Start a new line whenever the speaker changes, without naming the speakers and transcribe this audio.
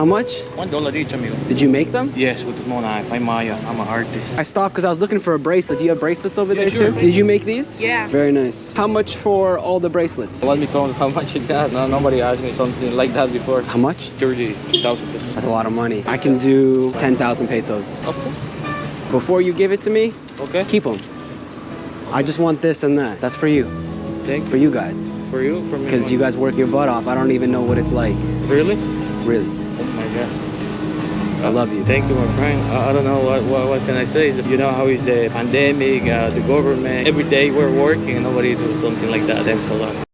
How much?
One dollar each, amigo.
Did you make them?
Yes, with the knife. I'm Maya. I'm an artist.
I stopped because I was looking for a bracelet. Do you have bracelets over
Yeah,
there
sure.
too? Did you make these?
Yeah.
Very nice. How much for all the bracelets?
Let me count how much it got. No, nobody asked me something like that before.
How much?
30,000 pesos.
That's a lot of money. I can do 10,000 pesos.
Okay.
Before you give it to me,
Okay.
keep them. I just want this and that. That's for you.
Thank
For you guys.
For you? For me?
Because you guys work your butt off. I don't even know what it's like.
Really?
Really. I love you.
Thank you, my friend. I, I don't know what, what what can I say. You know how is the pandemic, uh, the government. Every day we're working and nobody does something like that. Thanks a lot.